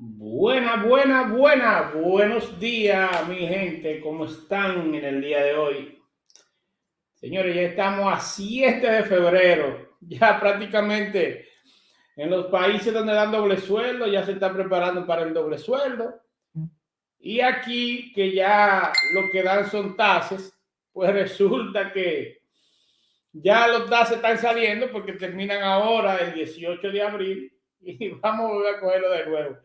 Buena, buena, buena, buenos días, mi gente, ¿cómo están en el día de hoy? Señores, ya estamos a 7 de febrero, ya prácticamente en los países donde dan doble sueldo, ya se está preparando para el doble sueldo. Y aquí, que ya lo que dan son tasas, pues resulta que ya los tasas están saliendo porque terminan ahora el 18 de abril y vamos a a cogerlo de nuevo.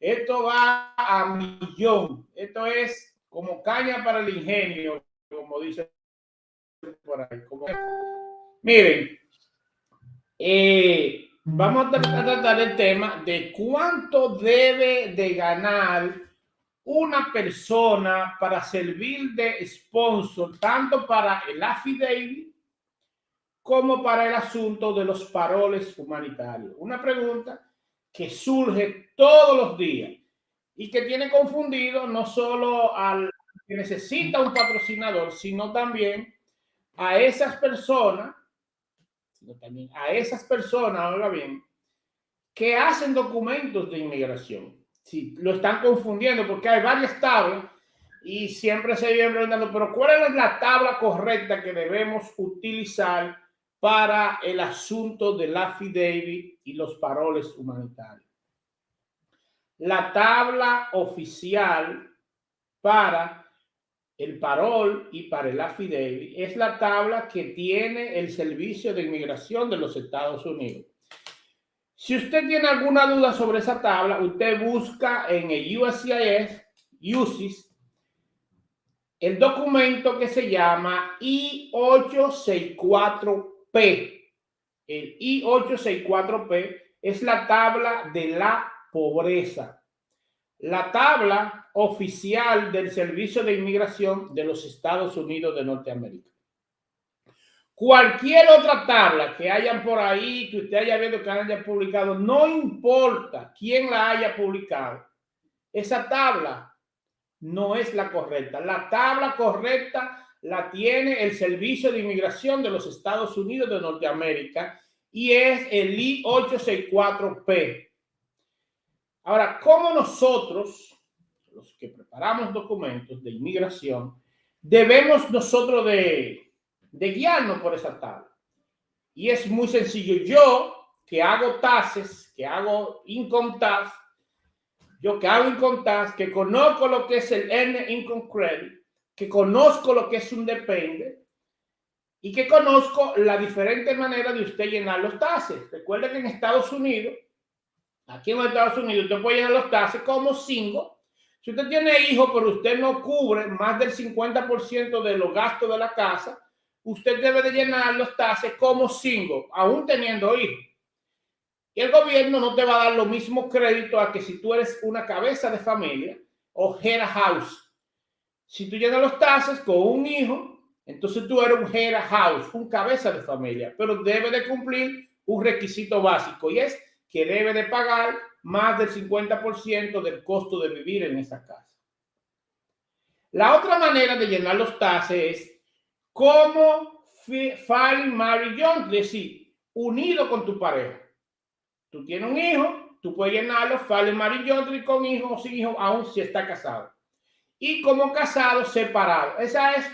Esto va a millón. Esto es como caña para el ingenio, como dice por ahí. Miren, eh, vamos a tratar el tema de cuánto debe de ganar una persona para servir de sponsor, tanto para el affidavit como para el asunto de los paroles humanitarios. Una pregunta que surge todos los días y que tiene confundido no solo al que necesita un patrocinador, sino también a esas personas, sino también a esas personas, ahora bien, que hacen documentos de inmigración. Sí, lo están confundiendo porque hay varias tablas y siempre se viene preguntando, pero ¿cuál es la tabla correcta que debemos utilizar para el asunto del affidavit y los paroles humanitarios. La tabla oficial para el parol y para el affidavit es la tabla que tiene el Servicio de Inmigración de los Estados Unidos. Si usted tiene alguna duda sobre esa tabla, usted busca en el USCIS, USIS, el documento que se llama I-864 P, el I864P, es la tabla de la pobreza. La tabla oficial del Servicio de Inmigración de los Estados Unidos de Norteamérica. Cualquier otra tabla que hayan por ahí, que usted haya visto que haya publicado, no importa quién la haya publicado, esa tabla no es la correcta. La tabla correcta la tiene el Servicio de Inmigración de los Estados Unidos de Norteamérica y es el I-864P. Ahora, ¿cómo nosotros, los que preparamos documentos de inmigración, debemos nosotros de, de guiarnos por esa tabla? Y es muy sencillo. Yo, que hago taxes, que hago income tax, yo que hago income tax, que conozco lo que es el N Income Credit, que conozco lo que es un depende y que conozco la diferente manera de usted llenar los tases. Recuerde que en Estados Unidos, aquí en Estados Unidos, usted puede llenar los tases como cinco. Si usted tiene hijos, pero usted no cubre más del 50% de los gastos de la casa, usted debe de llenar los tases como cinco, aún teniendo hijos. Y el gobierno no te va a dar lo mismo crédito a que si tú eres una cabeza de familia o head house si tú llenas los taxes con un hijo, entonces tú eres un head house, un cabeza de familia, pero debe de cumplir un requisito básico y es que debe de pagar más del 50% del costo de vivir en esa casa. La otra manera de llenar los taxes es como file marry young, es decir, unido con tu pareja. Tú tienes un hijo, tú puedes llenarlo, file marry young con hijo o sin hijo, aún si está casado y como casado separado. Esa es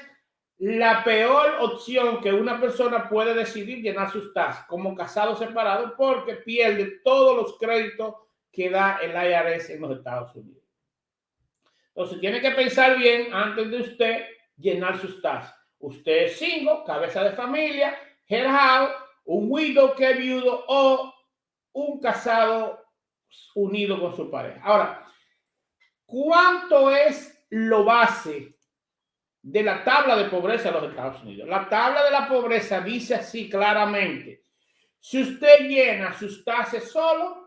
la peor opción que una persona puede decidir llenar sus tasas como casado separado porque pierde todos los créditos que da el IRS en los Estados Unidos. Entonces tiene que pensar bien antes de usted llenar sus tasas. Usted es single, cabeza de familia, house, un widow que viudo o un casado unido con su pareja. Ahora, ¿cuánto es lo base de la tabla de pobreza de los Estados Unidos. La tabla de la pobreza dice así claramente, si usted llena sus tases solo,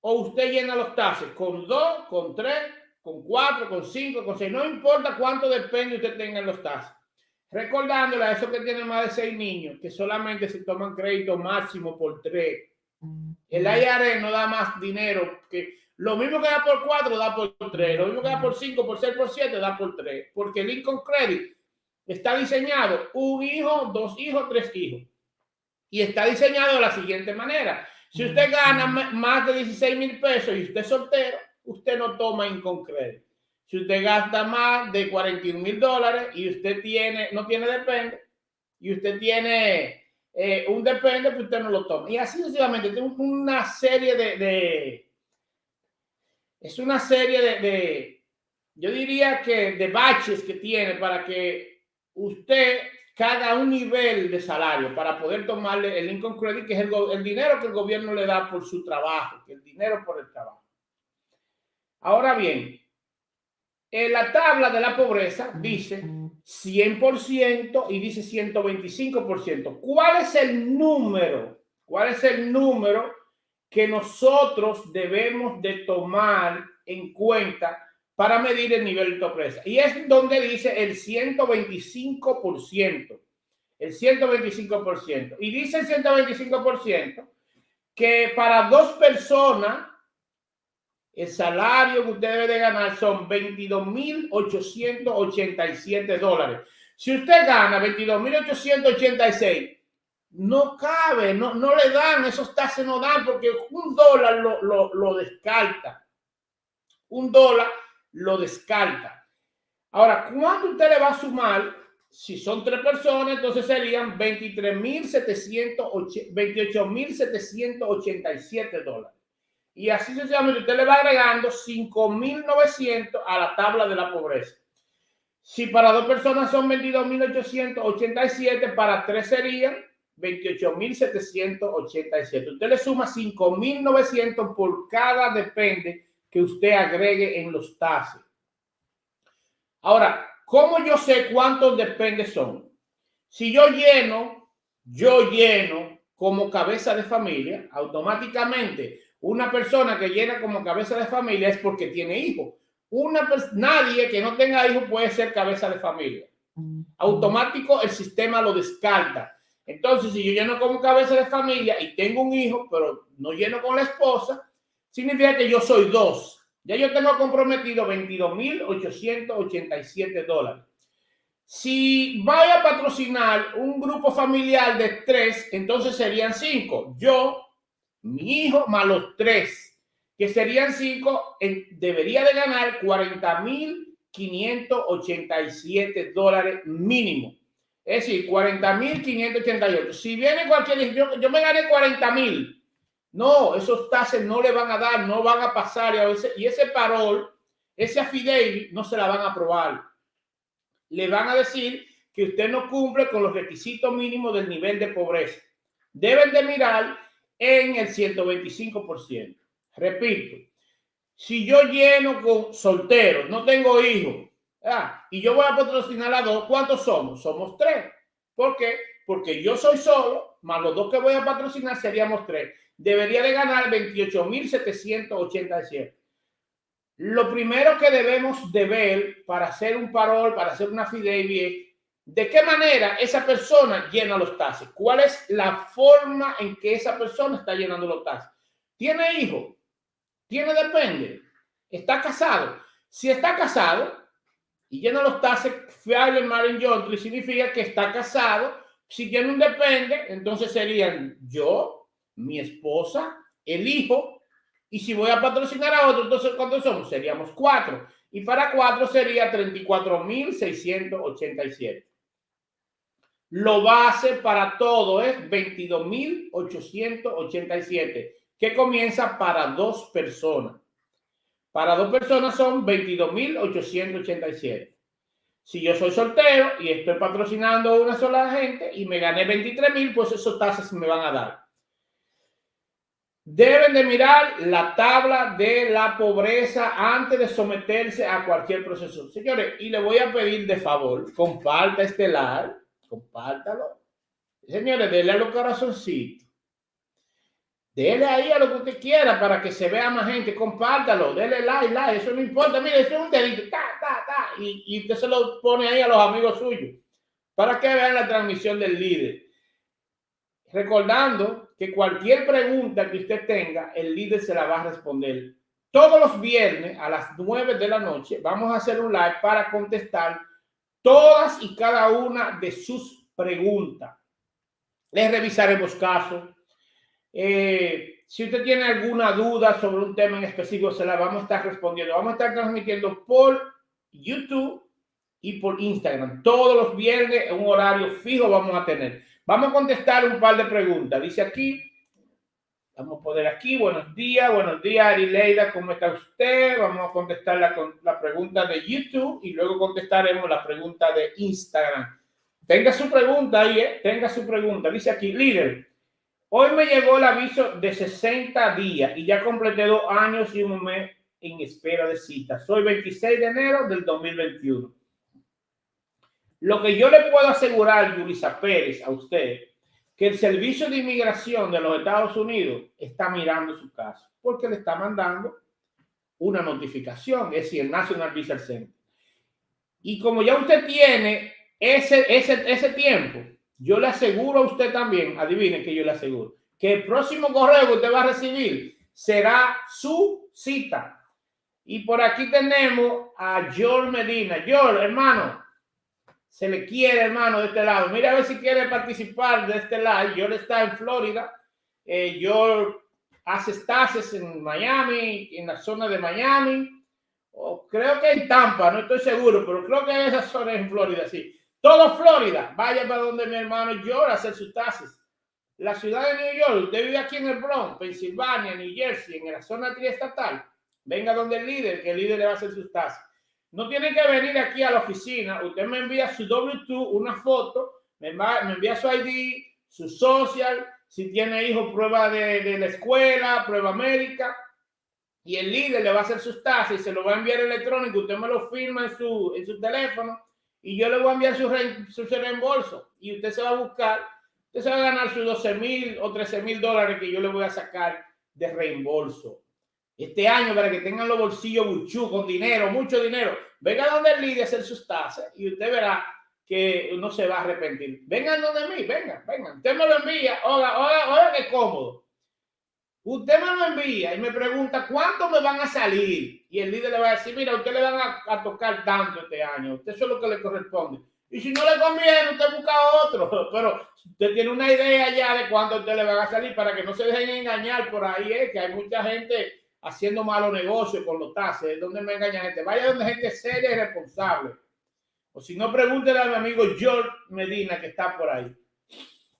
o usted llena los tases con dos, con tres, con cuatro, con cinco, con seis, no importa cuánto depende usted tenga en los tases. Recordándole a esos que tienen más de seis niños, que solamente se toman crédito máximo por tres. El IRS no da más dinero que lo mismo que da por 4 da por 3. Lo mismo que da por 5, por 6, por 7 da por 3. Porque el Income Credit está diseñado un hijo, dos hijos, tres hijos. Y está diseñado de la siguiente manera. Si usted gana más de 16 mil pesos y usted es soltero, usted no toma Inconcredit. Si usted gasta más de 41 mil dólares y usted tiene, no tiene depende, y usted tiene eh, un depende, pues usted no lo toma. Y así sucesivamente, tengo una serie de, es una serie de, de, yo diría que de baches que tiene para que usted cada un nivel de salario para poder tomarle el income credit, que es el, el dinero que el gobierno le da por su trabajo, que el dinero por el trabajo. Ahora bien, en la tabla de la pobreza dice 100% y dice 125%. ¿Cuál es el número? ¿Cuál es el número que nosotros debemos de tomar en cuenta para medir el nivel de pobreza? Y es donde dice el 125%. El 125%. Y dice el 125% que para dos personas el salario que usted debe de ganar son 22.887 dólares. Si usted gana 22.886, no cabe, no, no le dan, esos taxes no dan porque un dólar lo, lo, lo descarta. Un dólar lo descarta. Ahora, ¿cuánto usted le va a sumar? Si son tres personas, entonces serían 28.787 dólares. Y así sencillamente usted le va agregando 5.900 a la tabla de la pobreza. Si para dos personas son 22.887, para tres serían 28.787. Usted le suma 5.900 por cada depende que usted agregue en los tases. Ahora, ¿cómo yo sé cuántos dependes son? Si yo lleno, yo lleno como cabeza de familia, automáticamente una persona que llena como cabeza de familia es porque tiene hijos. Una nadie que no tenga hijos puede ser cabeza de familia. Automático el sistema lo descarta. Entonces, si yo lleno como cabeza de familia y tengo un hijo, pero no lleno con la esposa, significa que yo soy dos. Ya yo tengo comprometido 22.887 dólares. Si voy a patrocinar un grupo familiar de tres, entonces serían cinco. Yo, mi hijo más los tres, que serían cinco, debería de ganar 40 mil 587 dólares mínimo. Es decir, 40 mil 588. Si viene cualquier, yo, yo me gané 40 mil. No, esos tases no le van a dar, no van a pasar. Y, ese, y ese parol, ese affidavit, no se la van a aprobar. Le van a decir que usted no cumple con los requisitos mínimos del nivel de pobreza. Deben de mirar en el 125%. Repito, si yo lleno con solteros, no tengo hijos, y yo voy a patrocinar a dos, ¿cuántos somos? Somos tres. ¿Por qué? Porque yo soy solo, más los dos que voy a patrocinar seríamos tres. Debería de ganar 28.787. Lo primero que debemos de ver para hacer un parol, para hacer una fidelidad ¿De qué manera esa persona llena los taxes? ¿Cuál es la forma en que esa persona está llenando los taxes? ¿Tiene hijo? ¿Tiene depende? ¿Está casado? Si está casado y llena los taxes fiable Marin Jontry, significa que está casado. Si tiene un depende, entonces serían yo, mi esposa, el hijo, y si voy a patrocinar a otro, entonces ¿cuántos somos? Seríamos cuatro. Y para cuatro sería 34.687. Lo base para todo es 22.887, que comienza para dos personas. Para dos personas son 22.887. Si yo soy soltero y estoy patrocinando a una sola gente y me gané 23.000, pues esos tasas me van a dar. Deben de mirar la tabla de la pobreza antes de someterse a cualquier proceso. Señores, y le voy a pedir de favor, comparta este live compártalo. Señores, denle a los corazoncitos. Dele ahí a lo que usted quiera para que se vea más gente. Compártalo, dele like, like. Eso no importa. Mire, eso es un dedito. Ta, ta, ta. Y, y usted se lo pone ahí a los amigos suyos para que vean la transmisión del líder. Recordando que cualquier pregunta que usted tenga, el líder se la va a responder. Todos los viernes a las 9 de la noche vamos a hacer un live para contestar todas y cada una de sus preguntas. Les revisaremos casos, Eh, si usted tiene alguna duda sobre un tema en específico, se la vamos a estar respondiendo. Vamos a estar transmitiendo por YouTube y por Instagram. Todos los viernes, en un horario fijo, vamos a tener. Vamos a contestar un par de preguntas. Dice aquí, vamos a poner aquí, buenos días, buenos días, Arileida, ¿cómo está usted? Vamos a contestar la, la pregunta de YouTube y luego contestaremos la pregunta de Instagram. Tenga su pregunta ahí, ¿eh? tenga su pregunta. Dice aquí, líder, hoy me llegó el aviso de 60 días y ya completé dos años y un mes en espera de cita. Soy 26 de enero del 2021. Lo que yo le puedo asegurar, Yulisa Pérez, a usted, que el Servicio de Inmigración de los Estados Unidos está mirando su caso porque le está mandando una notificación, es decir, el National Visa Center. Y como ya usted tiene ese, ese, ese tiempo, yo le aseguro a usted también, adivinen que yo le aseguro, que el próximo correo que usted va a recibir será su cita. Y por aquí tenemos a George Medina. George, hermano, se le quiere, hermano, de este lado. Mira a ver si quiere participar de este lado. Yo está en Florida. Eh, hace estases en Miami, en la zona de Miami. Creo que en Tampa, no estoy seguro, pero creo que en esa zona en Florida, sí. Todo Florida. Vaya para donde mi hermano George a hacer sus tases. La ciudad de New York, usted vive aquí en el Bronx, Pensilvania, New Jersey, en la zona triestatal. Venga donde el líder, que el líder le va a hacer sus tases. No tiene que venir aquí a la oficina. Usted me envía su W2, una foto, me, envía su ID, su social, si tiene hijos, prueba de, la escuela, prueba médica. Y el líder le va a hacer sus tasas y se lo va a enviar electrónico. Usted me lo firma en su, en su teléfono y yo le voy a enviar su, su reembolso. Y usted se va a buscar, usted se va a ganar sus 12 mil o 13 mil dólares que yo le voy a sacar de reembolso este año para que tengan los bolsillos buchú con dinero, mucho dinero. Venga donde el líder a hacer sus tasas y usted verá que no se va a arrepentir. Vengan donde mí, venga, venga. Usted me lo envía, oiga, oiga, oiga, qué cómodo. Usted me lo envía y me pregunta cuánto me van a salir. Y el líder le va a decir, mira, usted le van a, tocar tanto este año. Usted eso es lo que le corresponde. Y si no le conviene, usted busca otro. Pero usted tiene una idea ya de cuándo usted le van a salir para que no se dejen engañar por ahí, ¿eh? que hay mucha gente haciendo malos negocios con los taxes, donde me engaña gente. Vaya donde gente seria y responsable. O si no, pregúntele a mi amigo George Medina que está por ahí.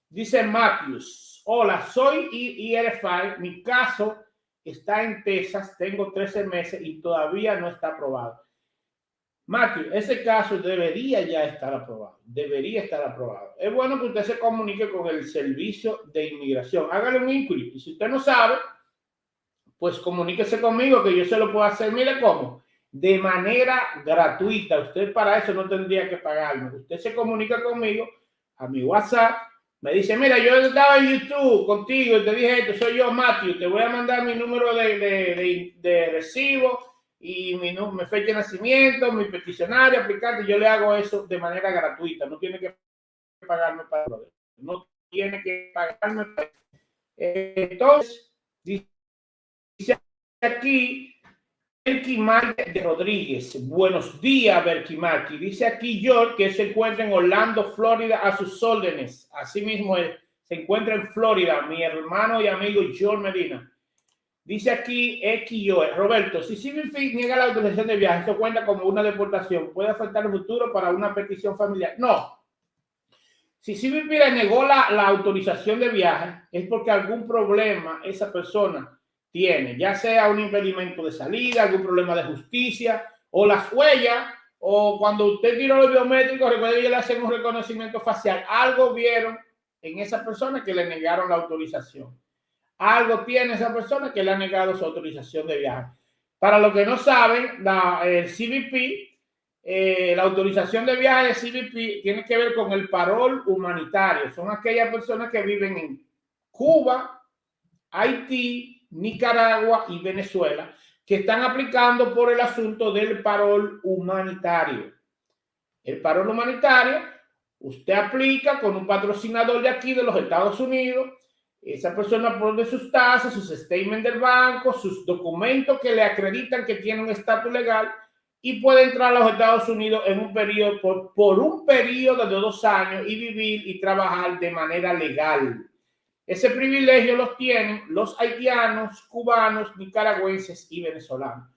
Dice Matthews, hola, soy IRFI, mi caso está en Texas, tengo 13 meses y todavía no está aprobado. Matthew, ese caso debería ya estar aprobado, debería estar aprobado. Es bueno que usted se comunique con el servicio de inmigración. Hágale un inquiry. Y si usted no sabe, pues comuníquese conmigo que yo se lo puedo hacer. Mire cómo, de manera gratuita. Usted para eso no tendría que pagarme. Usted se comunica conmigo a mi WhatsApp. Me dice, mira, yo estaba en YouTube contigo y te dije esto, soy yo, Matthew, te voy a mandar mi número de, de, de, recibo y mi, mi, fecha de nacimiento, mi peticionario, aplicante, yo le hago eso de manera gratuita, no tiene que pagarme para no tiene que pagarme Entonces, Dice aquí De Rodríguez. Buenos días, Berkimaki. Dice aquí George que se encuentra en Orlando, Florida, a sus órdenes. Asimismo, se encuentra en Florida, mi hermano y amigo George Medina. Dice aquí XYO, Roberto, si CBP niega la autorización de viaje, eso cuenta como una deportación. ¿Puede afectar el futuro para una petición familiar? No. Si le negó la autorización de viaje, es porque algún problema esa persona tiene, ya sea un impedimento de salida, algún problema de justicia, o las huellas, o cuando usted tiró los biométricos, recuerde que le hacen un reconocimiento facial. Algo vieron en esa persona que le negaron la autorización. Algo tiene esa persona que le ha negado su autorización de viaje. Para los que no saben, la, el CBP, eh, la autorización de viaje de CBP tiene que ver con el parol humanitario. Son aquellas personas que viven en Cuba, Haití, Nicaragua y Venezuela, que están aplicando por el asunto del parol humanitario. El parol humanitario, usted aplica con un patrocinador de aquí de los Estados Unidos, esa persona pone sus tasas, sus statements del banco, sus documentos que le acreditan que tiene un estatus legal y puede entrar a los Estados Unidos en un periodo, por, por un periodo de dos años y vivir y trabajar de manera legal. Ese privilegio los tienen los haitianos, cubanos, nicaragüenses y venezolanos.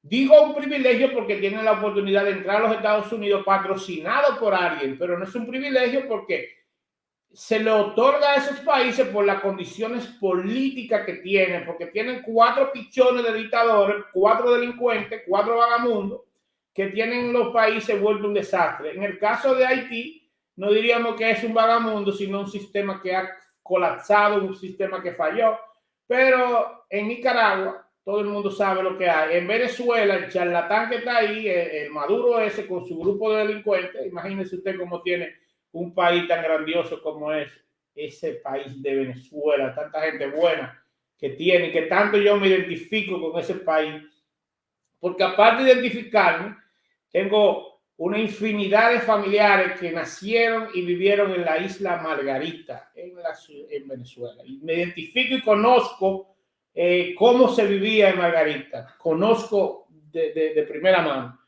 Digo un privilegio porque tienen la oportunidad de entrar a los Estados Unidos patrocinado por alguien, pero no es un privilegio porque se le otorga a esos países por las condiciones políticas que tienen, porque tienen cuatro pichones de dictadores, cuatro delincuentes, cuatro vagamundos, que tienen los países vuelto un desastre. En el caso de Haití, no diríamos que es un vagamundo, sino un sistema que ha colapsado, un sistema que falló. Pero en Nicaragua, todo el mundo sabe lo que hay. En Venezuela, el charlatán que está ahí, el, Maduro ese con su grupo de delincuentes, imagínese usted cómo tiene un país tan grandioso como es ese país de Venezuela, tanta gente buena que tiene, que tanto yo me identifico con ese país, porque aparte de identificarme, tengo una infinidad de familiares que nacieron y vivieron en la isla Margarita, en, la, en Venezuela. Y me identifico y conozco eh, cómo se vivía en Margarita. Conozco de, primera mano.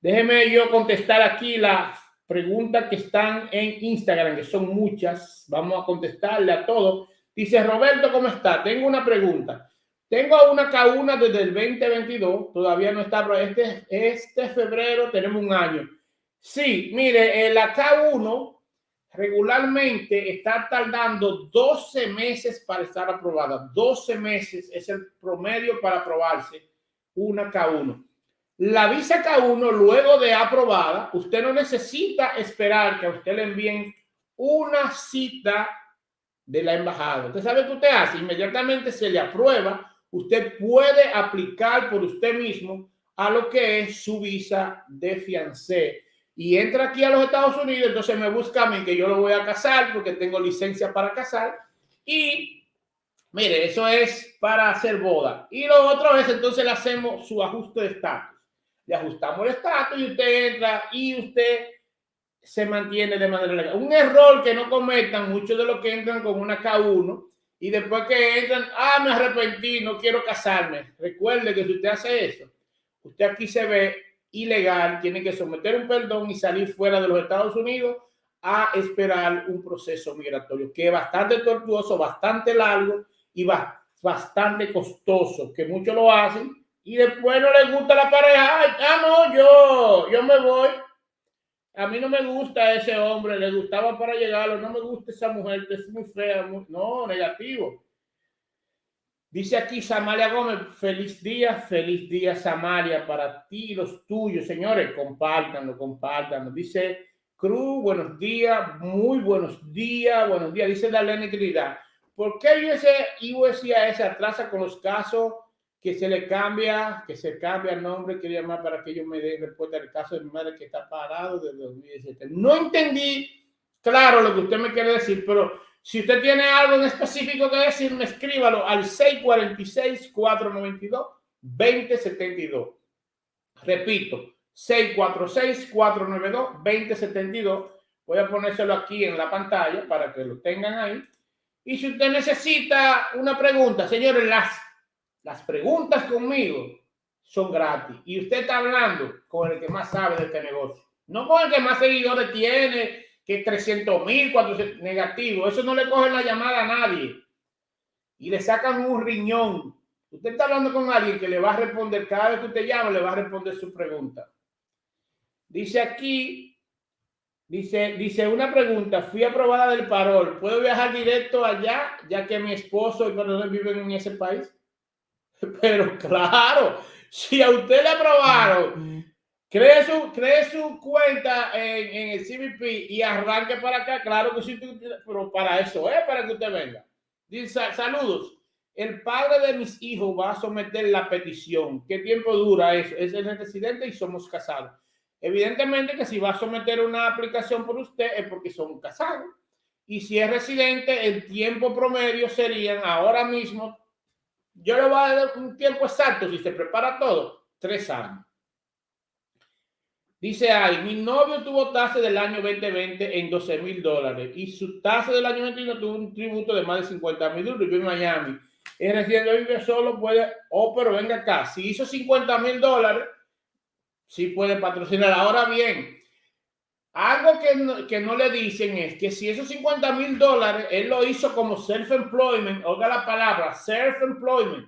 Déjeme yo contestar aquí la preguntas que están en Instagram, que son muchas. Vamos a contestarle a todos. Dice Roberto, ¿cómo está? Tengo una pregunta. Tengo una K1 desde el 2022, todavía no está, pero este, este febrero tenemos un año. Sí, mire, la K1 regularmente está tardando 12 meses para estar aprobada. 12 meses es el promedio para aprobarse una K1. La visa K1, luego de aprobada, usted no necesita esperar que a usted le envíen una cita de la embajada. Usted sabe qué usted hace, inmediatamente se le aprueba, usted puede aplicar por usted mismo a lo que es su visa de fiancé. Y entra aquí a los Estados Unidos, entonces me busca a mí que yo lo voy a casar porque tengo licencia para casar. Y mire, eso es para hacer boda. Y lo otro es, entonces le hacemos su ajuste de estatus le ajustamos el estatus y usted entra y usted se mantiene de manera legal. Un error que no cometan muchos de los que entran con una K1 y después que entran, ah, me arrepentí, no quiero casarme. Recuerde que si usted hace eso, usted aquí se ve ilegal, tiene que someter un perdón y salir fuera de los Estados Unidos a esperar un proceso migratorio que es bastante tortuoso, bastante largo y bastante costoso, que muchos lo hacen y después no le gusta la pareja, ah, no, yo, yo me voy. A mí no me gusta ese hombre, le gustaba para llegarlo, no me gusta esa mujer, es muy fea, no, negativo. Dice aquí Samaria Gómez, feliz día, feliz día Samaria para ti y los tuyos, señores, compártanlo, compártanlo. Dice Cruz, buenos días, muy buenos días, buenos días. Dice Darlene Trinidad, ¿por qué USIAS atrasa con los casos que se le cambia, que se cambia el nombre, quería más para que yo me dé respuesta al caso de mi madre que está parado desde 2017. No entendí, claro, lo que usted me quiere decir, pero si usted tiene algo en específico que decirme, escríbalo al 646-492-2072. Repito, 646-492-2072. Voy a ponérselo aquí en la pantalla para que lo tengan ahí. Y si usted necesita una pregunta, señores, las las preguntas conmigo son gratis. Y usted está hablando con el que más sabe de este negocio. No con el que más seguidores tiene, que 300 mil, 400 negativo. Eso no le cogen la llamada a nadie. Y le sacan un riñón. Usted está hablando con alguien que le va a responder, cada vez que usted llama, le va a responder su pregunta. Dice aquí, dice, dice una pregunta, fui aprobada del parol, ¿puedo viajar directo allá, ya que mi esposo y no viven en ese país? Pero claro, si a usted le aprobaron, cree su, cree su cuenta en, el CBP y arranque para acá, claro que sí, pero para eso es, para que usted venga. Dice, saludos. El padre de mis hijos va a someter la petición. ¿Qué tiempo dura eso? Es el residente y somos casados. Evidentemente que si va a someter una aplicación por usted es porque son casados. Y si es residente, el tiempo promedio serían ahora mismo yo le voy a dar un tiempo exacto, si se prepara todo, tres años. Dice ahí, mi novio tuvo tasa del año 2020 en 12 mil dólares y su tasa del año 21 tuvo un tributo de más de 50 mil dólares. Vive en Miami. Es residente, vive solo, puede, oh, pero venga acá. Si hizo 50 mil dólares, sí puede patrocinar. Ahora bien, Algo que no, que no le dicen es que si esos 50 mil dólares él lo hizo como self-employment, oiga la palabra, self-employment,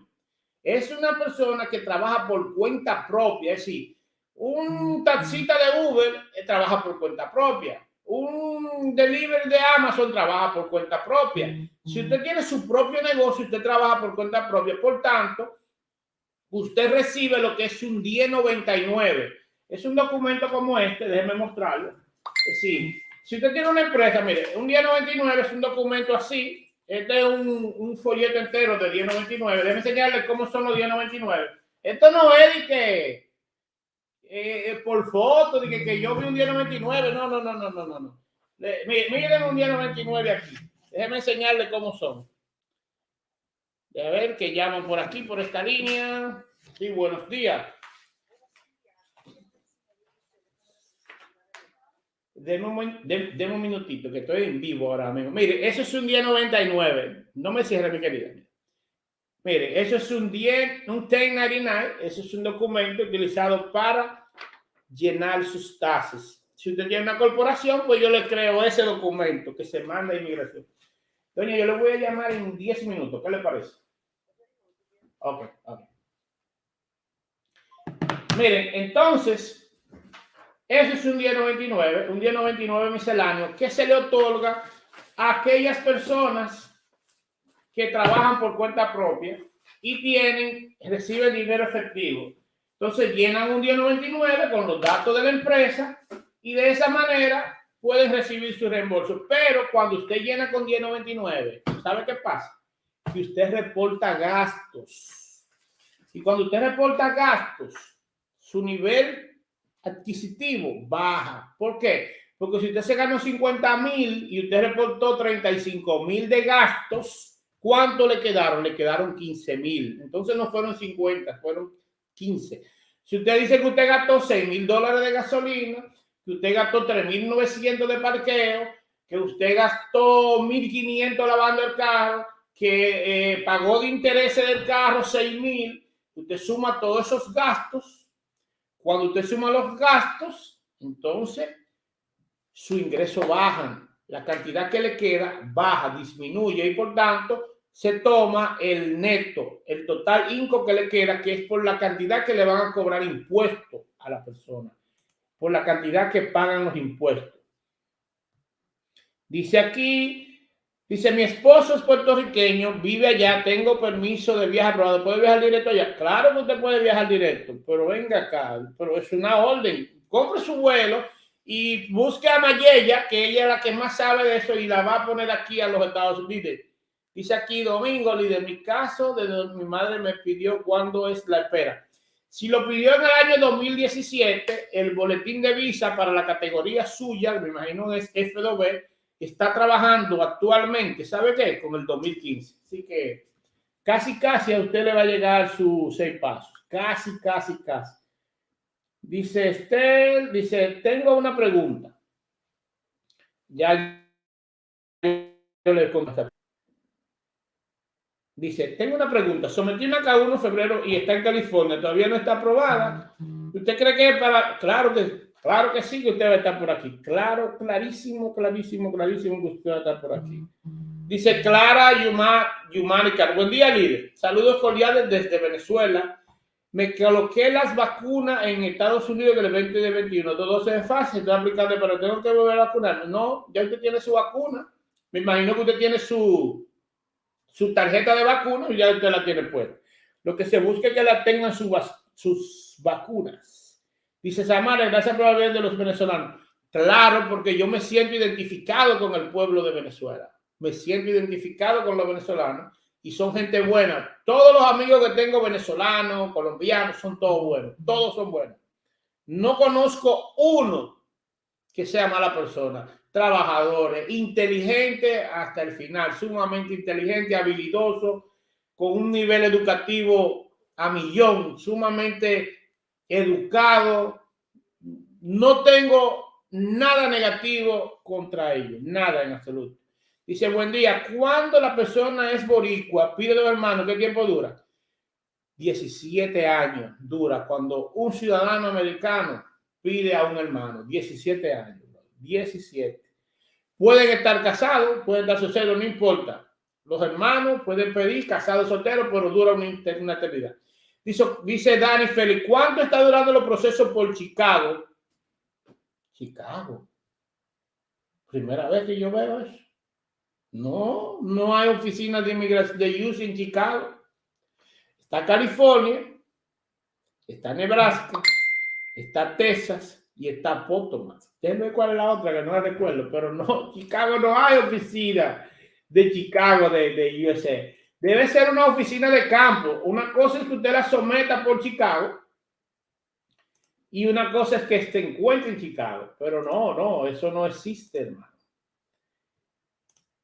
es una persona que trabaja por cuenta propia, es decir, un taxista de Uber trabaja por cuenta propia, un delivery de Amazon trabaja por cuenta propia. Si usted tiene su propio negocio, usted trabaja por cuenta propia, por tanto, usted recibe lo que es un 1099. Es un documento como este, déjeme mostrarlo Sí. Si usted tiene una empresa, mire, un 1099 es un documento así. Este es un, un folleto entero de 1099. Déjeme enseñarle cómo son los 1099. Esto no es de que eh, eh, por foto, de que, que, yo vi un 1099. No, no, no, no, no, no. no. Miren un 1099 aquí. Déjeme enseñarle cómo son. A ver, que llaman por aquí, por esta línea. Sí, buenos días. Deme un, un, minutito, que estoy en vivo ahora mismo. Mire, eso es un día 99. No me cierre, mi querida. Mire, eso es un 10, un 1099. Eso es un documento utilizado para llenar sus tasas. Si usted tiene una corporación, pues yo le creo ese documento que se manda a inmigración. Doña, yo le voy a llamar en 10 minutos. ¿Qué le parece? Ok, ok. Miren, entonces, eso es un día 99, un día 99 misceláneo que se le otorga a aquellas personas que trabajan por cuenta propia y tienen, reciben dinero efectivo. Entonces llenan un día 99 con los datos de la empresa y de esa manera pueden recibir su reembolso. Pero cuando usted llena con 1099, ¿sabe qué pasa? Que usted reporta gastos. Y cuando usted reporta gastos, su nivel adquisitivo baja. ¿Por qué? Porque si usted se ganó 50 mil y usted reportó 35 mil de gastos, ¿cuánto le quedaron? Le quedaron 15 mil. Entonces no fueron 50, fueron 15. Si usted dice que usted gastó 6 mil dólares de gasolina, que usted gastó 3.900 de parqueo, que usted gastó 1.500 lavando el carro, que eh, pagó de intereses del carro 6 mil, usted suma todos esos gastos cuando usted suma los gastos, entonces su ingreso baja, la cantidad que le queda baja, disminuye y por tanto se toma el neto, el total inco que le queda, que es por la cantidad que le van a cobrar impuestos a la persona, por la cantidad que pagan los impuestos. Dice aquí, Dice, mi esposo es puertorriqueño, vive allá, tengo permiso de viajar, pero ¿puede viajar directo allá? Claro que usted puede viajar directo, pero venga acá, pero es una orden. Compre su vuelo y busque a Mayella, que ella es la que más sabe de eso y la va a poner aquí a los Estados Unidos. Dice aquí Domingo, líder, mi caso, de mi madre me pidió cuándo es la espera. Si lo pidió en el año 2017, el boletín de visa para la categoría suya, me imagino es F2B, está trabajando actualmente, ¿sabe qué? Con el 2015. Así que casi, casi a usted le va a llegar sus seis pasos. Casi, casi, casi. Dice Estel, dice, tengo una pregunta. Ya yo le contesto. Dice, tengo una pregunta. Sometí una K1 en febrero y está en California. Todavía no está aprobada. ¿Usted cree que para...? Claro que Claro que sí que usted va a estar por aquí. Claro, clarísimo, clarísimo, clarísimo que usted va a estar por aquí. Dice Clara Yuma, Yumánica. Buen día, líder. Saludos cordiales desde Venezuela. Me coloqué las vacunas en Estados Unidos del 2021. Todo se fácil, estoy aplicando, pero tengo que volver a vacunarme. No, ya usted tiene su vacuna. Me imagino que usted tiene su, su tarjeta de vacuna y ya usted la tiene puesta. Lo que se busca es que la tengan sus vacunas. Dice Samara, gracias por hablar de los venezolanos. Claro, porque yo me siento identificado con el pueblo de Venezuela. Me siento identificado con los venezolanos y son gente buena. Todos los amigos que tengo venezolanos, colombianos, son todos buenos. Todos son buenos. No conozco uno que sea mala persona. Trabajadores, inteligente hasta el final, sumamente inteligente, habilidoso, con un nivel educativo a millón, sumamente educado. No tengo nada negativo contra ellos, nada en absoluto. Dice, buen día, cuando la persona es boricua, pide a los hermanos, ¿qué tiempo dura? 17 años dura cuando un ciudadano americano pide a un hermano, 17 años. 17. Pueden estar casados, pueden estar solteros, no importa. Los hermanos pueden pedir casados solteros, pero dura una, una eternidad. Dice, dice Dani Félix, ¿cuánto está durando los procesos por Chicago? Chicago. Primera vez que yo veo eso. No, no hay oficinas de inmigración de US en Chicago. Está California, está Nebraska, está Texas y está Potomac. Déjenme cuál es la otra que no la recuerdo, pero no, Chicago no hay oficina de Chicago de, de USA. Debe ser una oficina de campo. Una cosa es que usted la someta por Chicago y una cosa es que se encuentre en Chicago. Pero no, no, eso no existe, hermano.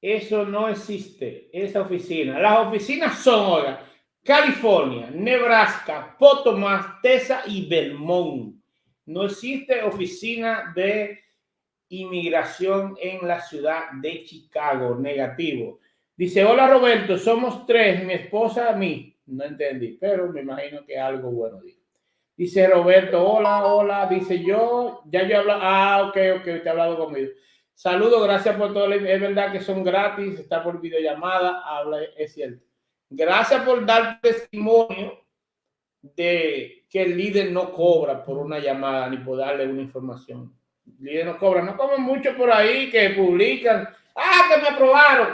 Eso no existe, esa oficina. Las oficinas son, ahora California, Nebraska, Potomac, Texas y Vermont. No existe oficina de inmigración en la ciudad de Chicago. Negativo. Dice, hola Roberto, somos tres, mi esposa, a mí. No entendí, pero me imagino que algo bueno Dice Roberto, hola, hola. Dice yo, ya yo hablo, ah, ok, ok, te he hablado conmigo. Saludos, gracias por todo. Es verdad que son gratis, está por videollamada, habla, es cierto. Gracias por dar testimonio de que el líder no cobra por una llamada ni por darle una información. El líder no cobra, no como mucho por ahí que publican, ah, que me aprobaron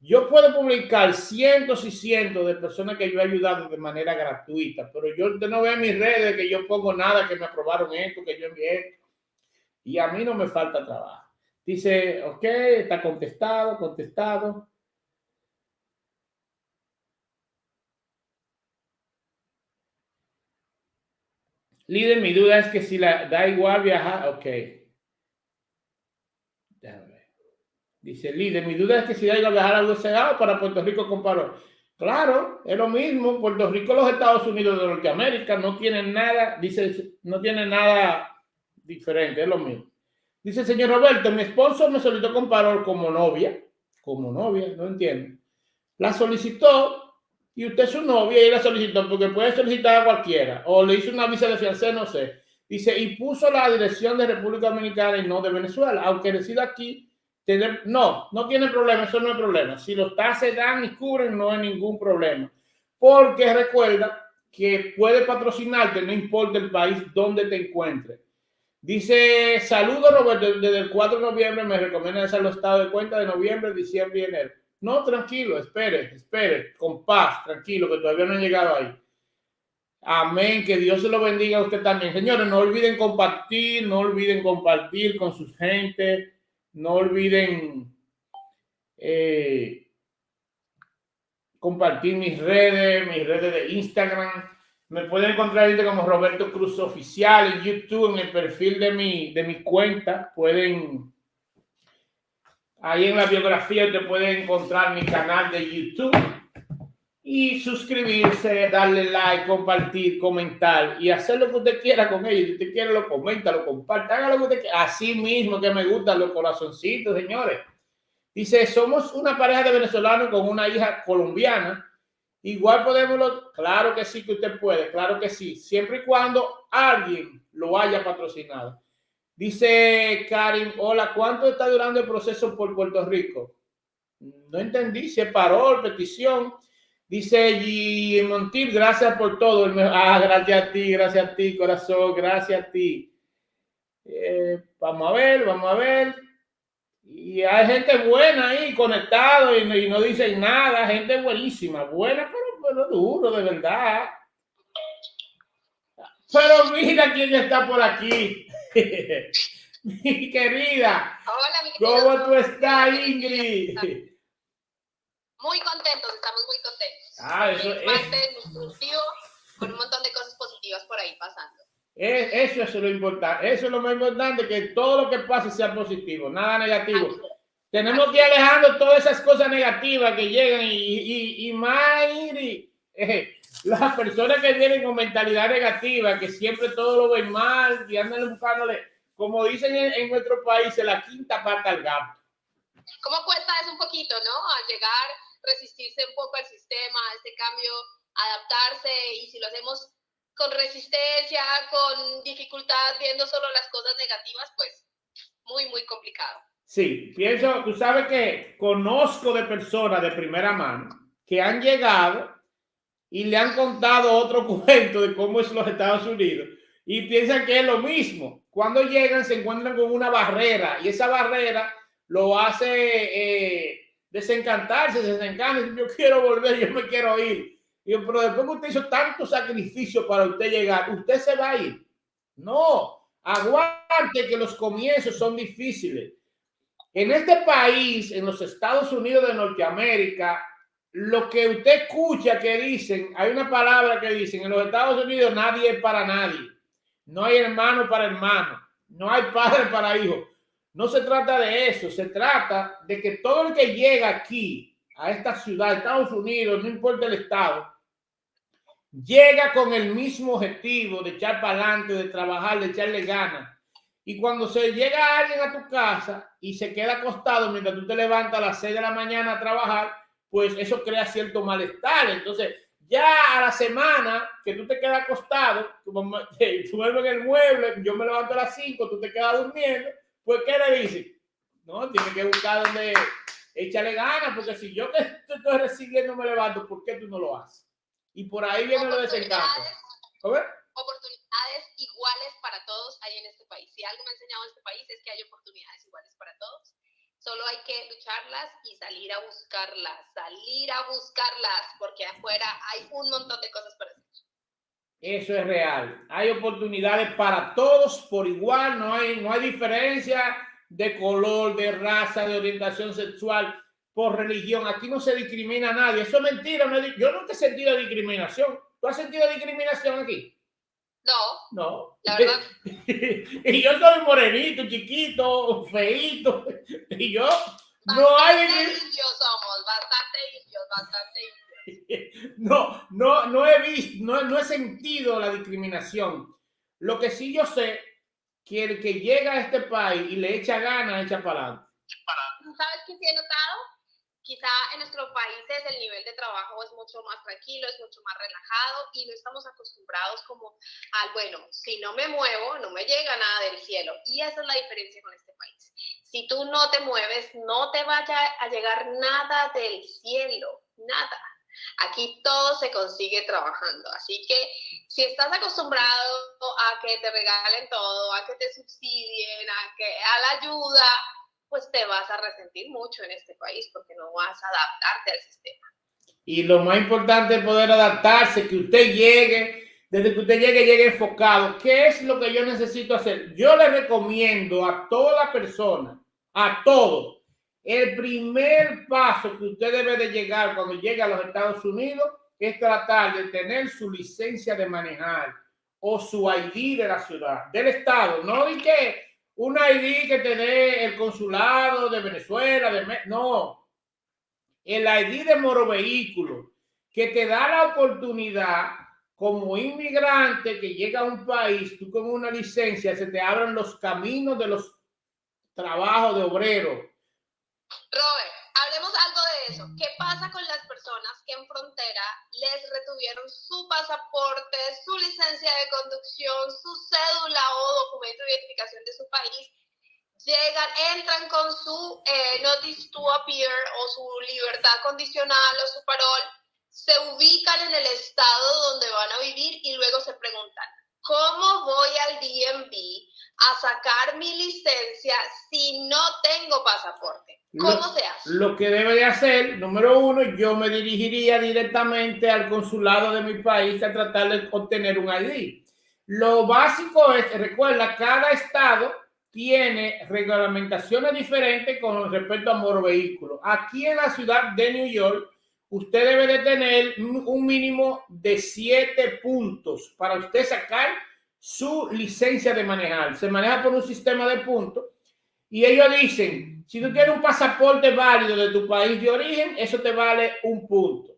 yo puedo publicar cientos y cientos de personas que yo he ayudado de manera gratuita, pero yo no veo en mis redes que yo pongo nada, que me aprobaron esto, que yo envié Y a mí no me falta trabajo. Dice, ok, está contestado, contestado. Líder, mi duda es que si la da igual viajar, ok. Dice líder, mi duda es que si hay que viajar algo cerrado para Puerto Rico con Claro, es lo mismo. Puerto Rico, los Estados Unidos de Norteamérica no tienen nada, dice, no tienen nada diferente, es lo mismo. Dice señor Roberto, mi esposo me solicitó con como novia, como novia, no entiendo. La solicitó y usted es su novia y la solicitó porque puede solicitar a cualquiera o le hizo una visa de fiancé, no sé. Dice, y puso la dirección de República Dominicana y no de Venezuela, aunque resida aquí no, no tiene problema, eso no es problema. Si los taxes dan y cubren, no hay ningún problema. Porque recuerda que puede patrocinarte, no importa el país donde te encuentres. Dice, saludos Roberto, desde el 4 de noviembre me recomienda hacer los estados de cuenta de noviembre, diciembre y enero. No, tranquilo, espere, espere, con paz, tranquilo, que todavía no he llegado ahí. Amén, que Dios se lo bendiga a usted también. Señores, no olviden compartir, no olviden compartir con sus gente no olviden eh, compartir mis redes, mis redes de Instagram. Me pueden encontrar como Roberto Cruz Oficial en YouTube, en el perfil de mi, de mi cuenta. Pueden, ahí en la biografía te pueden encontrar mi canal de YouTube y suscribirse, darle like, compartir, comentar y hacer lo que usted quiera con ellos. Si usted quiere, lo comenta, lo comparte, haga lo que usted quiera. Así mismo que me gustan los corazoncitos, señores. Dice, somos una pareja de venezolanos con una hija colombiana. Igual podemos, claro que sí que usted puede, claro que sí, siempre y cuando alguien lo haya patrocinado. Dice Karim, hola, ¿cuánto está durando el proceso por Puerto Rico? No entendí, se paró petición. Dice G. Montil, gracias por todo. Ah, gracias a ti, gracias a ti, corazón, gracias a ti. Eh, vamos a ver, vamos a ver. Y hay gente buena ahí conectado y, no dicen nada, gente buenísima, buena, pero, pero duro, de verdad. Pero mira quién está por aquí. mi querida. Hola, mi querida. ¿Cómo tú estás, Ingrid? Muy contentos, estamos muy contentos. Ah, eso es. con un montón de cosas positivas por ahí pasando. Eso, es lo importante. Eso es lo más importante, que todo lo que pase sea positivo, nada negativo. Tenemos que ir alejando todas esas cosas negativas que llegan y, y, y más, eh, las personas que vienen con mentalidad negativa, que siempre todo lo ven mal y andan buscándole, como dicen en, en nuestro país, la quinta pata al gato. ¿Cómo cuesta eso un poquito, no? Al llegar resistirse un poco al sistema, a este cambio, adaptarse y si lo hacemos con resistencia, con dificultad, viendo solo las cosas negativas, pues muy, muy complicado. Sí, pienso, tú sabes que conozco de personas de primera mano que han llegado y le han contado otro cuento de cómo es los Estados Unidos y piensan que es lo mismo. Cuando llegan se encuentran con una barrera y esa barrera lo hace eh, desencantarse, desencantarse. Yo quiero volver, yo me quiero ir. Y yo, pero después que usted hizo tanto sacrificio para usted llegar, usted se va a ir. No, aguante que los comienzos son difíciles. En este país, en los Estados Unidos de Norteamérica, lo que usted escucha que dicen, hay una palabra que dicen, en los Estados Unidos nadie es para nadie. No hay hermano para hermano. No hay padre para hijo. No se trata de eso. Se trata de que todo el que llega aquí, a esta ciudad, Estados Unidos, no importa el estado, llega con el mismo objetivo de echar para adelante, de trabajar, de echarle ganas. Y cuando se llega alguien a tu casa y se queda acostado mientras tú te levantas a las 6 de la mañana a trabajar, pues eso crea cierto malestar. Entonces, ya a la semana que tú te quedas acostado, tú, duermes en el mueble, yo me levanto a las 5, tú te quedas durmiendo, pues ¿qué le dices? No, tiene que buscar donde échale ganas, porque si yo que estoy recibiendo me levanto, ¿por qué tú no lo haces? Y por ahí viene lo desencanto. Oportunidades iguales para todos hay en este país. Si algo me ha enseñado este país es que hay oportunidades iguales para todos Solo hay que lucharlas y salir a buscarlas, salir a buscarlas, porque afuera hay un montón de cosas para hacer. Eso es real. Hay oportunidades para todos por igual, no hay, no hay diferencia de color, de raza, de orientación sexual, por religión. Aquí no se discrimina a nadie. Eso es mentira. Yo nunca he sentido discriminación. ¿Tú has sentido discriminación aquí? No. No. La verdad. y yo soy morenito, chiquito, feito. Y yo no hay. Indios somos, bastante indios, bastante indios. No, no, no he visto, no, no he sentido la discriminación. Lo que sí yo sé que el que llega a este país y le echa ganas, echa para adelante. ¿Sabes qué sí he notado? Quizá en nuestros países el nivel de trabajo es mucho más tranquilo, es mucho más relajado y no estamos acostumbrados como al, bueno, si no me muevo, no me llega nada del cielo. Y esa es la diferencia con este país. Si tú no te mueves, no te vaya a llegar nada del cielo, nada. Aquí todo se consigue trabajando. Así que si estás acostumbrado a que te regalen todo, a que te subsidien, a que a la ayuda, pues te vas a resentir mucho en este país porque no vas a adaptarte al sistema. Y lo más importante es poder adaptarse, que usted llegue, desde que usted llegue, llegue enfocado. ¿Qué es lo que yo necesito hacer? Yo le recomiendo a toda persona, a todo, el primer paso que usted debe de llegar cuando llegue a los Estados Unidos es tratar de tener su licencia de manejar o su ID de la ciudad, del estado, no de que un ID que te dé el consulado de Venezuela, de no, el ID de Moro Vehículo, que te da la oportunidad como inmigrante que llega a un país, tú con una licencia, se te abren los caminos de los trabajos de obrero. Robert, hablemos algo de eso. ¿Qué pasa con las personas que en frontera les retuvieron su pasaporte, su licencia de conducción, su cédula o documento de identificación de su país? Llegan, entran con su eh, notice to appear o su libertad condicional o su parol, se ubican en el estado donde van a vivir y luego se preguntan, ¿cómo voy al DMV a sacar mi licencia si no tengo pasaporte? ¿Cómo lo, se hace? Lo que debe de hacer, número uno, yo me dirigiría directamente al consulado de mi país a tratar de obtener un ID. Lo básico es, recuerda, cada estado tiene reglamentaciones diferentes con respecto a moro vehículo. Aquí en la ciudad de New York, usted debe de tener un mínimo de siete puntos para usted sacar su licencia de manejar. Se maneja por un sistema de puntos y ellos dicen, si tú tienes un pasaporte válido de tu país de origen, eso te vale un punto.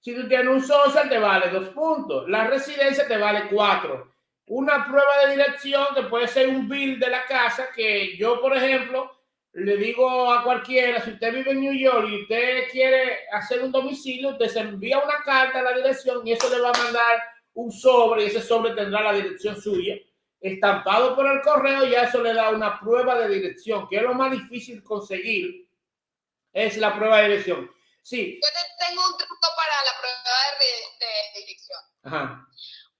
Si tú tienes un social, te vale dos puntos. La residencia te vale cuatro. Una prueba de dirección que puede ser un bill de la casa que yo, por ejemplo, le digo a cualquiera, si usted vive en New York y usted quiere hacer un domicilio, usted se envía una carta a la dirección y eso le va a mandar un sobre y ese sobre tendrá la dirección suya estampado por el correo, ya eso le da una prueba de dirección, que es lo más difícil conseguir, es la prueba de dirección. Sí. Yo tengo un truco para la prueba de, dirección. Ajá.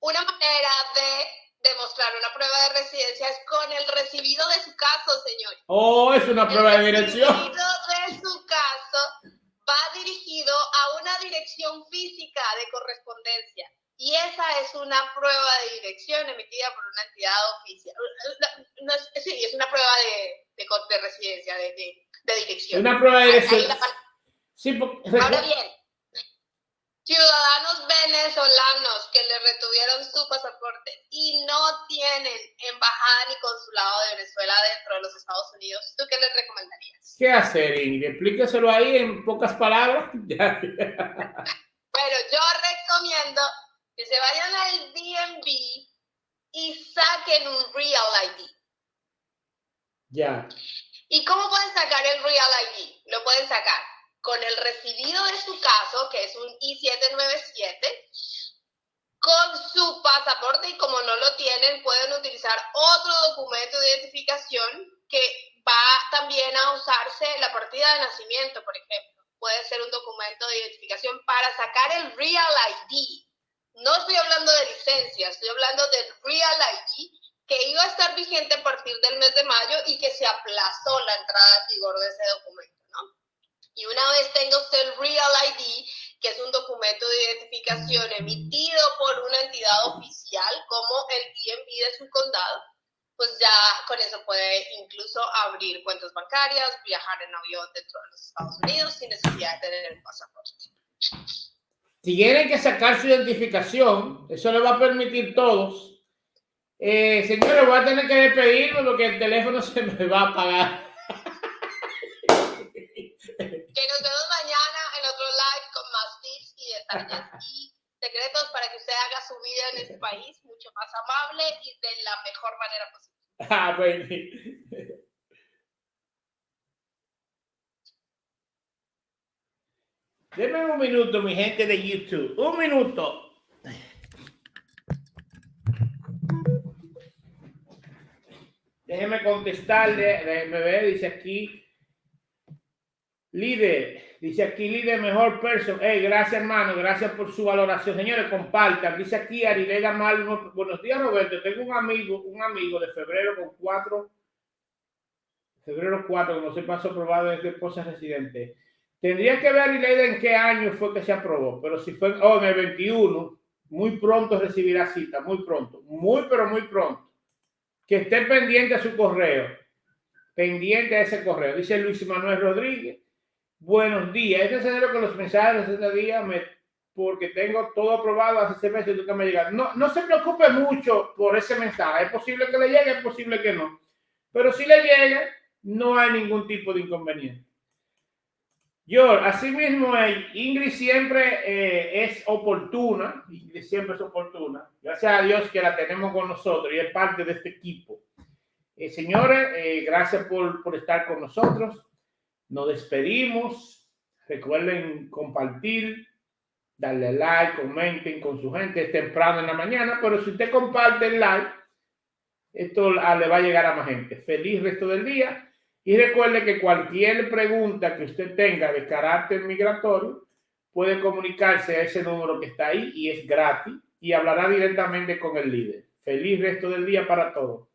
Una manera de demostrar una prueba de residencia es con el recibido de su caso, señor. Oh, es una prueba de dirección. El recibido de su caso va dirigido a una dirección física de correspondencia. Y esa es una prueba de dirección emitida por una entidad oficial. sí, es una prueba de, de, residencia, de, de, dirección. Una prueba de dirección. Sí, Ahora bien, ciudadanos venezolanos que le retuvieron su pasaporte y no tienen embajada ni consulado de Venezuela dentro de los Estados Unidos, ¿tú qué les recomendarías? ¿Qué hacer, Ingrid? Explíqueselo ahí en pocas palabras. bueno, yo recomiendo que se vayan al DMV y saquen un Real ID. Ya. ¿Y cómo pueden sacar el Real ID? Lo pueden sacar con el recibido de su caso, que es un I-797, con su pasaporte y como no lo tienen, pueden utilizar otro documento de identificación que va también a usarse la partida de nacimiento, por ejemplo. Puede ser un documento de identificación para sacar el Real ID. No estoy hablando de licencia, estoy hablando del Real ID que iba a estar vigente a partir del mes de mayo y que se aplazó la entrada en vigor de ese documento. Y una vez tenga usted el Real ID, que es un documento de identificación emitido por una entidad oficial como el DMV de su condado, pues ya con eso puede incluso abrir cuentas bancarias, viajar en avión dentro de los Estados Unidos sin necesidad de tener el pasaporte. Si tienen que sacar su identificación, eso le va a permitir todos. Eh, señores, voy a tener que despedirme porque el teléfono se me va a apagar. Que nos vemos mañana en otro live con más tips y detalles y secretos para que usted haga su vida en este país mucho más amable y de la mejor manera posible. Ah, bueno. Denme un minuto, mi gente de YouTube. Un minuto. Déjeme contestarle. Déjeme ver, dice aquí. Líder, dice aquí líder mejor persona. Hey, gracias hermano, gracias por su valoración. Señores, compartan. Dice aquí Arileda Mal. Buenos días, Roberto. Tengo un amigo, un amigo de febrero con cuatro, febrero 4, que no se pasó aprobado desde esposa residente. Tendría que ver Arileda en qué año fue que se aprobó, pero si fue oh, en el 21, muy pronto recibirá cita, muy pronto, muy pero muy pronto. Que esté pendiente a su correo, pendiente a ese correo. Dice Luis Manuel Rodríguez. Buenos días. Este escenario con los mensajes de este día me, porque tengo todo aprobado hace seis meses que me llega. No, no se preocupe mucho por ese mensaje. Es posible que le llegue, es posible que no. Pero si le llegue, no hay ningún tipo de inconveniente. Yo, así mismo, Ingrid siempre eh, es oportuna, Ingrid siempre es oportuna. Gracias a Dios que la tenemos con nosotros y es parte de este equipo. Eh, señores, eh, gracias por, por estar con nosotros. Nos despedimos. Recuerden compartir, darle like, comenten con su gente. Es temprano en la mañana, pero si usted comparte el like, esto le va a llegar a más gente. Feliz resto del día. Y recuerde que cualquier pregunta que usted tenga de carácter migratorio puede comunicarse a ese número que está ahí y es gratis y hablará directamente con el líder. Feliz resto del día para todos.